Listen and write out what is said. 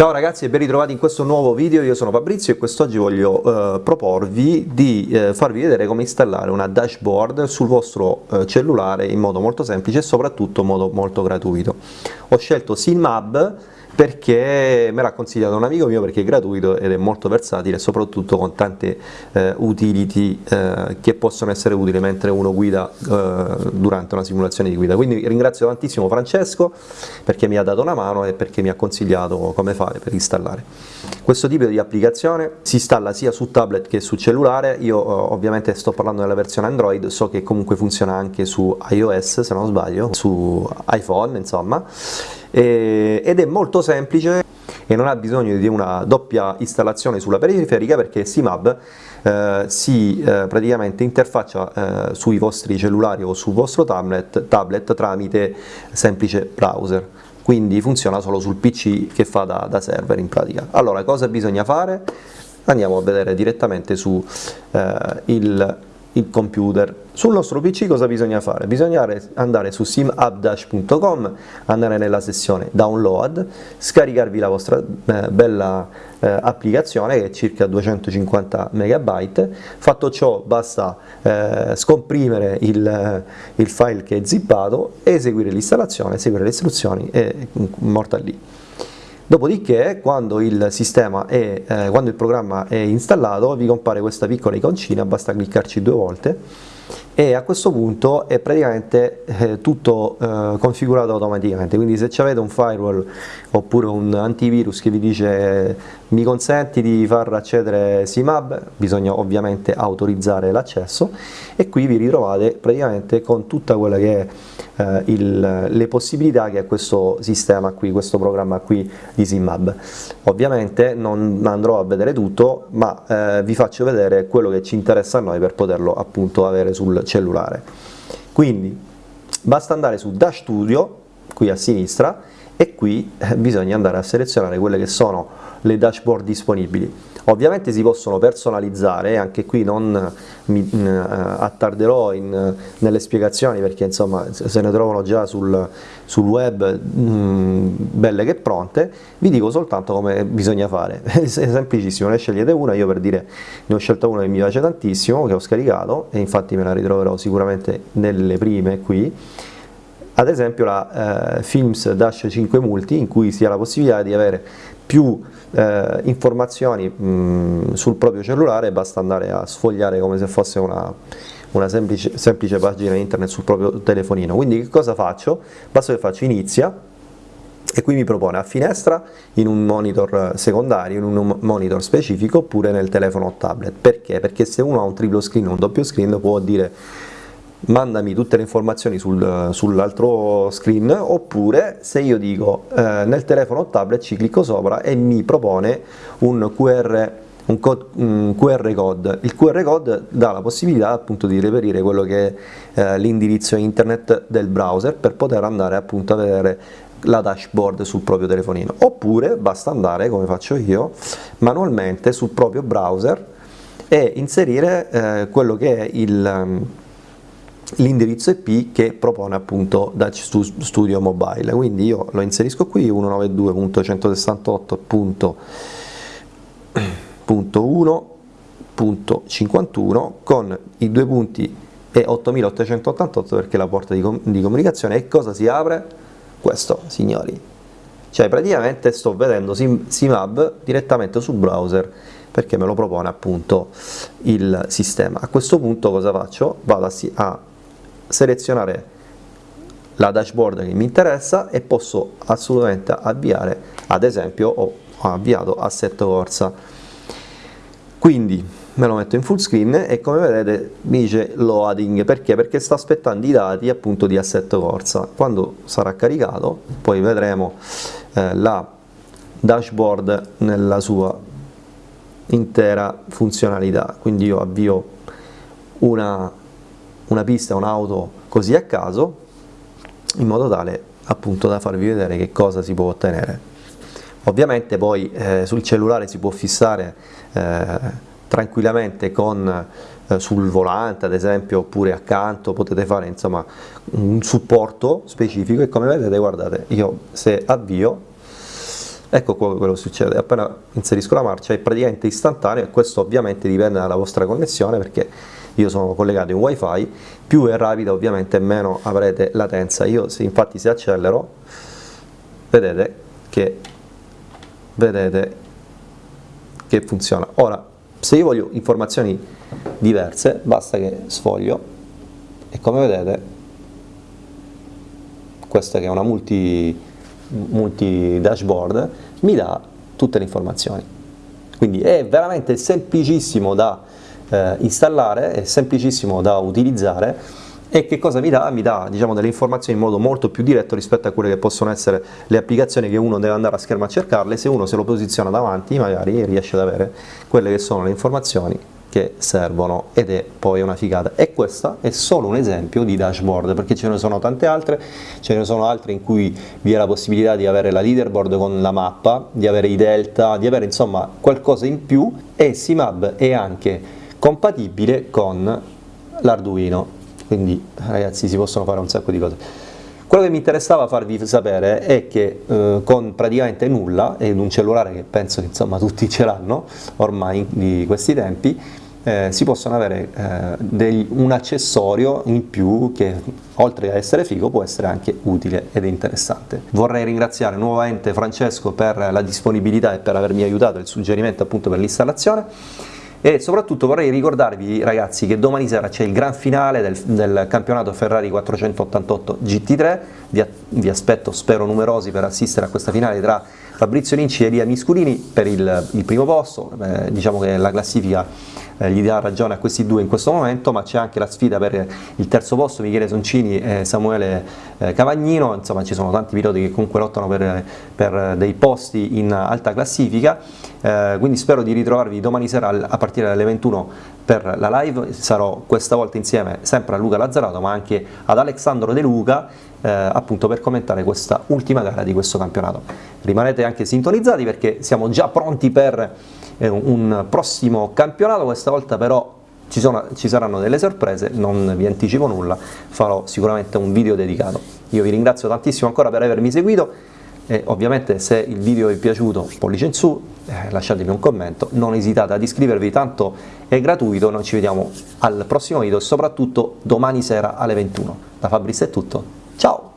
Ciao ragazzi e ben ritrovati in questo nuovo video, io sono Fabrizio e quest'oggi voglio eh, proporvi di eh, farvi vedere come installare una dashboard sul vostro eh, cellulare in modo molto semplice e soprattutto in modo molto gratuito. Ho scelto Synmap perché me l'ha consigliato un amico mio perché è gratuito ed è molto versatile soprattutto con tante eh, utility eh, che possono essere utili mentre uno guida eh, durante una simulazione di guida. Quindi ringrazio tantissimo Francesco perché mi ha dato una mano e perché mi ha consigliato come fare per installare. Questo tipo di applicazione si installa sia su tablet che su cellulare. Io eh, ovviamente sto parlando della versione Android so che comunque funziona anche su iOS se non sbaglio su iPhone insomma e, ed è molto semplice e non ha bisogno di una doppia installazione sulla periferica perché SIMAB eh, si eh, praticamente interfaccia eh, sui vostri cellulari o sul vostro tablet, tablet tramite semplice browser quindi funziona solo sul PC che fa da, da server in pratica. Allora cosa bisogna fare? Andiamo a vedere direttamente su eh, il il computer. Sul nostro PC cosa bisogna fare? Bisogna andare su simupdash.com, andare nella sessione download, scaricarvi la vostra eh, bella eh, applicazione che è circa 250 MB, fatto ciò basta eh, scomprimere il, il, file che è zippato, eseguire l'installazione, seguire le istruzioni e morta lì. Dopodiché quando il, è, eh, quando il programma è installato vi compare questa piccola iconcina, basta cliccarci due volte e a questo punto è praticamente eh, tutto eh, configurato automaticamente. Quindi se avete un firewall oppure un antivirus che vi dice mi consenti di far accedere SIMAB bisogna ovviamente autorizzare l'accesso e qui vi ritrovate praticamente con tutta quella che è eh, il, le possibilità che ha questo sistema qui, questo programma qui di SIMAB. Ovviamente non andrò a vedere tutto ma eh, vi faccio vedere quello che ci interessa a noi per poterlo appunto avere sul cellulare. Quindi basta andare su Dash Studio, qui a sinistra, e qui eh, bisogna andare a selezionare quelle che sono le dashboard disponibili. Ovviamente si possono personalizzare, anche qui non mi uh, attarderò in, nelle spiegazioni perché insomma se ne trovano già sul, sul web mh, belle che pronte, vi dico soltanto come bisogna fare, è semplicissimo, ne scegliete una, io per dire ne ho scelta una che mi piace tantissimo, che ho scaricato e infatti me la ritroverò sicuramente nelle prime qui, ad esempio la eh, Films Dash 5 Multi in cui si ha la possibilità di avere più eh, informazioni mh, sul proprio cellulare basta andare a sfogliare come se fosse una, una semplice, semplice, pagina internet sul proprio telefonino quindi che cosa faccio? basta che faccio inizia e qui mi propone a finestra in un monitor secondario, in un monitor specifico oppure nel telefono o tablet perché? perché se uno ha un triplo screen o un doppio screen può dire mandami tutte le informazioni sul, sull'altro screen oppure se io dico eh, nel telefono o tablet ci clicco sopra e mi propone un QR, un, code, un QR code. Il QR code dà la possibilità appunto di reperire quello che è eh, l'indirizzo internet del browser per poter andare appunto a vedere la dashboard sul proprio telefonino oppure basta andare come faccio io manualmente sul proprio browser e inserire eh, quello che è il l'indirizzo IP che propone appunto Dutch Studio Mobile, quindi io lo inserisco qui 192.168.1.51 con i due punti e 8888 perché la porta di, com di comunicazione e cosa si apre? Questo signori, cioè praticamente sto vedendo Sim Simab direttamente sul browser perché me lo propone appunto il sistema. A questo punto cosa faccio? Vado a, a selezionare la dashboard che mi interessa e posso assolutamente avviare, ad esempio ho avviato assetto corsa. Quindi me lo metto in full screen e come vedete mi dice loading, perché? Perché sta aspettando i dati appunto di assetto corsa. Quando sarà caricato poi vedremo eh, la dashboard nella sua intera funzionalità, quindi io avvio una una pista, un'auto così a caso, in modo tale appunto da farvi vedere che cosa si può ottenere. Ovviamente poi eh, sul cellulare si può fissare eh, tranquillamente con, eh, sul volante ad esempio oppure accanto, potete fare insomma un supporto specifico e come vedete guardate io se avvio ecco quello che succede, appena inserisco la marcia è praticamente istantaneo e questo ovviamente dipende dalla vostra connessione perché io sono collegato in wifi, più è rapida ovviamente meno avrete latenza, io se, infatti se accelero vedete che, vedete che funziona. Ora se io voglio informazioni diverse basta che sfoglio e come vedete questa che è una multi, multi dashboard mi dà tutte le informazioni quindi è veramente semplicissimo da eh, installare, è semplicissimo da utilizzare e che cosa mi dà? Mi dà diciamo, delle informazioni in modo molto più diretto rispetto a quelle che possono essere le applicazioni che uno deve andare a schermo a cercarle, se uno se lo posiziona davanti magari riesce ad avere quelle che sono le informazioni che servono ed è poi una figata. E questo è solo un esempio di dashboard perché ce ne sono tante altre ce ne sono altre in cui vi è la possibilità di avere la leaderboard con la mappa di avere i delta di avere insomma qualcosa in più. E Simab è anche compatibile con l'Arduino quindi ragazzi si possono fare un sacco di cose. Quello che mi interessava farvi sapere è che eh, con praticamente nulla, ed un cellulare che penso che insomma tutti ce l'hanno ormai di questi tempi, eh, si possono avere eh, degli, un accessorio in più che oltre a essere figo può essere anche utile ed interessante. Vorrei ringraziare nuovamente Francesco per la disponibilità e per avermi aiutato il suggerimento appunto per l'installazione e soprattutto vorrei ricordarvi ragazzi che domani sera c'è il gran finale del, del, campionato Ferrari 488 GT3 vi, vi, aspetto spero numerosi per assistere a questa finale tra Fabrizio Linci e Elia Misculini per il, il primo posto. Eh, diciamo che la classifica eh, gli dà ragione a questi due in questo momento, ma c'è anche la sfida per il terzo posto, Michele Soncini e Samuele eh, Cavagnino, insomma ci sono tanti piloti che comunque lottano per, per dei posti in alta classifica, eh, quindi spero di ritrovarvi domani sera a partire dalle 21 per la live, sarò questa volta insieme sempre a Luca Lazzarato ma anche ad Alessandro De Luca eh, appunto per commentare questa ultima gara di questo campionato. Rimanete anche sintonizzati perché siamo già pronti per un prossimo campionato, questa volta però ci, sono, ci, saranno delle sorprese, non vi anticipo nulla, farò sicuramente un video dedicato. Io vi ringrazio tantissimo ancora per avermi seguito e ovviamente se il video vi è piaciuto pollice in su, eh, lasciatemi un commento, non esitate ad iscrivervi, tanto è gratuito, noi ci vediamo al prossimo video e soprattutto domani sera alle 21. Da Fabrizio è tutto, ciao!